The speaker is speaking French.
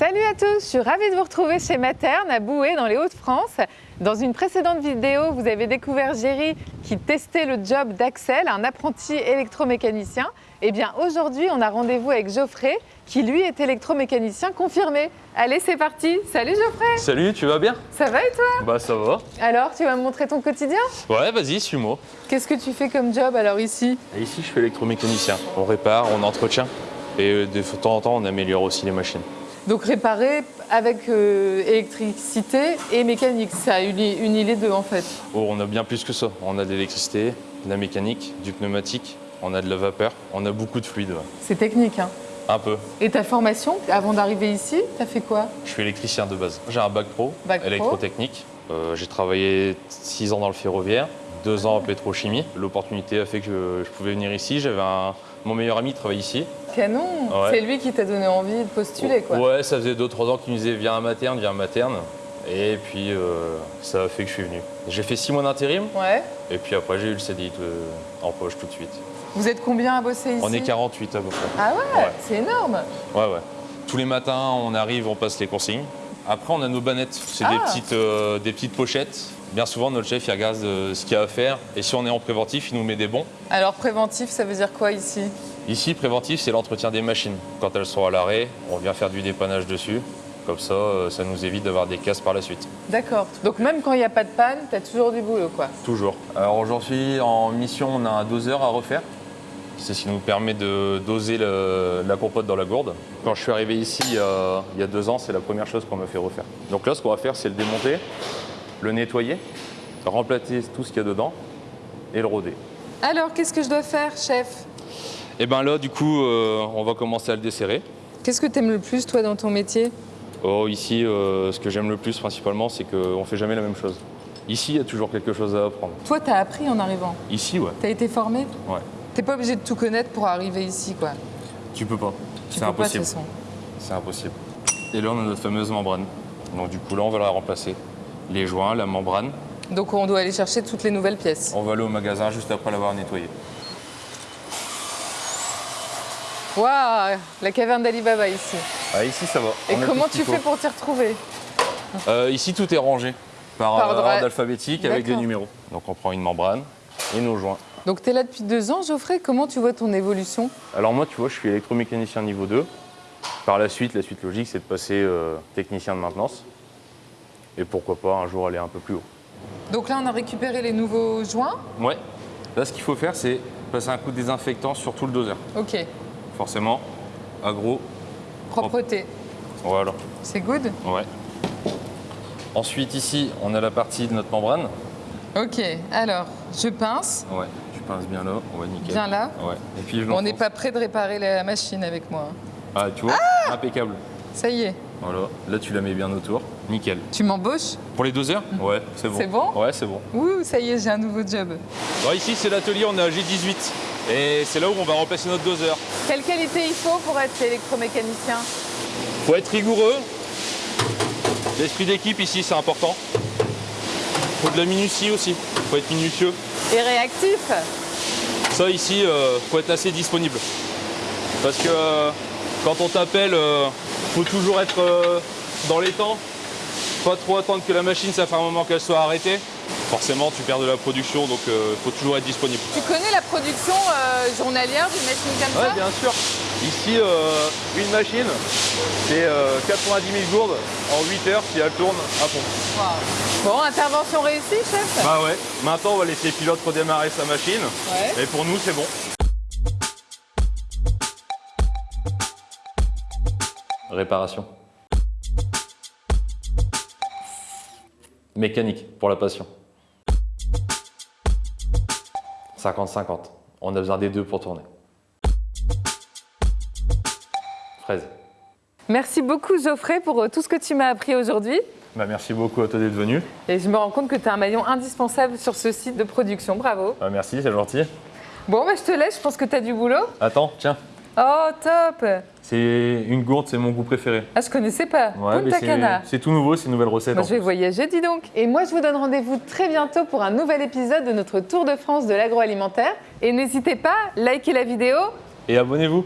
Salut à tous, je suis ravie de vous retrouver chez Materne à Boué dans les Hauts-de-France. Dans une précédente vidéo, vous avez découvert Géry qui testait le job d'Axel, un apprenti électromécanicien. Et bien aujourd'hui, on a rendez-vous avec Geoffrey qui lui est électromécanicien confirmé. Allez, c'est parti. Salut Geoffrey. Salut, tu vas bien? Ça va et toi? Bah ça va. Alors, tu vas me montrer ton quotidien? Ouais, vas-y, suis-moi. Qu'est-ce que tu fais comme job alors ici? Et Ici, je fais électromécanicien. On répare, on entretient. Et euh, de temps en temps, on améliore aussi les machines. Donc réparer avec euh, électricité et mécanique, ça unit, unit les deux en fait. Oh, on a bien plus que ça. On a de l'électricité, de la mécanique, du pneumatique, on a de la vapeur, on a beaucoup de fluide. ouais. C'est technique. Hein. Un peu. Et ta formation, avant d'arriver ici, t'as fait quoi? Je suis électricien de base. J'ai un bac pro, Bac pro. électrotechnique. Euh, J'ai travaillé 6 ans dans le ferroviaire, 2 ans en pétrochimie. L'opportunité a fait que je pouvais venir ici. J'avais un... Mon meilleur ami travaille ici. Canon Ouais. C'est lui qui t'a donné envie de postuler quoi. Ouais, ça faisait 2-3 ans qu'il nous disait viens à materne, viens à materne. Et puis euh, ça a fait que je suis venu. J'ai fait 6 mois d'intérim Ouais. et puis après j'ai eu le CDI en poche tout de suite. Vous êtes combien à bosser ici On est 48 à peu près. Ah ouais, Ouais. c'est énorme Ouais, ouais. Tous les matins, on arrive, on passe les consignes. Après, on a nos bannettes. C'est des, Ah. petites, euh, des petites pochettes. Bien souvent, notre chef, il regarde euh, ce qu'il y a à faire. Et si on est en préventif, il nous met des bons. Alors préventif, ça veut dire quoi ici? Ici, préventif, c'est l'entretien des machines. Quand elles sont à l'arrêt, on vient faire du dépannage dessus. Comme ça, euh, ça nous évite d'avoir des casses par la suite. D'accord. Donc même quand il n'y a pas de panne, t'as toujours du boulot quoi. Toujours. Alors aujourd'hui, en mission, on a un doseur à refaire. C'est ce qui nous permet de doser le- la compote dans la gourde. Quand je suis arrivé ici il y a, il y a deux ans, c'est la première chose qu'on m'a fait refaire. Donc là, ce qu'on va faire, c'est le démonter, le nettoyer, remplacer tout ce qu'il y a dedans et le roder. Alors qu'est-ce que je dois faire, chef? Et bien là, du coup, euh, on va commencer à le desserrer. Qu'est-ce que t'aimes le plus toi dans ton métier? Oh, ici, euh, ce que j'aime le plus principalement, c'est qu'on ne fait jamais la même chose. Ici, il y a toujours quelque chose à apprendre. Toi, t'as appris en arrivant? Ici, ouais. T'as été formé? Ouais. T'es pas obligé de tout connaître pour arriver ici quoi. Tu peux pas. Tu C'est impossible. façon. C'est impossible. Et là, on a notre fameuse membrane. Donc du coup, là, on va la remplacer. Les joints, la membrane. Donc on doit aller chercher toutes les nouvelles pièces. On va aller au magasin juste après l'avoir nettoyé. Waouh, la caverne d'Alibaba ici. Ah, ici, ça va. Et On comment tu fais pour t'y retrouver Euh, Ici, tout est rangé par, Par euh, ordre- alphabétique avec des numéros. Donc on prend une membrane et nos joints. Donc t'es là depuis deux ans, Geoffrey. Comment tu vois ton évolution? Alors moi, tu vois, je suis électromécanicien niveau 2. Par la suite, la suite logique, c'est de passer euh, technicien de maintenance. Et pourquoi pas un jour aller un peu plus haut. Donc là, on a récupéré les nouveaux joints? Ouais. Là, ce qu'il faut faire, c'est passer un coup de désinfectant sur tout le doseur. Ok. Forcément, agro, Propreté. voilà. C'est good Ouais. Ensuite, ici, on a la partie de notre membrane. Ok. Alors, je pince. Ouais. Tu pinces bien là, ouais, nickel. Bien là. Ouais. Et puis je On n'est pas prêt de réparer la machine avec moi. Ah, tu vois Impeccable. Ça y est. Voilà. Là, tu la mets bien autour. Nickel. Tu m'embauches Pour les doseurs Ouais, c'est bon. C'est bon Ouais, c'est bon. Ouh, ça y est, j'ai un nouveau job. Ici, c'est l'atelier, on est à G18. Et c'est là où on va remplacer notre doseur. Quelle qualité il faut pour être électromécanicien Faut être rigoureux. L'esprit d'équipe ici, c'est important. Faut de la minutie aussi. Faut être minutieux. Et réactif Ça ici, euh, faut être assez disponible. Parce que euh, quand on t'appelle, euh, faut toujours être euh, dans les temps. Pas trop attendre que la machine, ça fait un moment qu'elle soit arrêtée. Forcément, tu perds de la production, donc il faut toujours être disponible. Tu connais la production euh, journalière d'une machine comme Ouais, ça? bien sûr. Ici, euh, une machine, c'est euh, 90 000 gourdes en 8 heures si elle tourne à fond. Bon, intervention réussie, chef Bah ouais. Maintenant, on va laisser le pilote redémarrer sa machine. Ouais. Et pour nous, c'est bon. Réparation. Mécanique, pour la passion. 50-50. On a besoin des deux pour tourner. Fraise. Merci beaucoup, Geoffrey, pour euh, tout ce que tu m'as appris aujourd'hui. Bah, merci beaucoup à toi d'être venu. Et je me rends compte que tu es un maillon indispensable sur ce site de production. Bravo. Bah, merci, c'est gentil. Bon, bah, je te laisse, je pense que tu as du boulot. Attends, tiens. Oh, top C'est une gourde, c'est mon goût préféré. Ah, je connaissais pas. Ouais, mais Punta c'est- Cana. c'est tout nouveau, c'est une nouvelle recette. Moi, je vais plus. voyager, dis donc. Et moi, je vous donne rendez-vous très bientôt pour un nouvel épisode de notre Tour de France de l'agroalimentaire. Et n'hésitez pas, likez la vidéo Et abonnez-vous.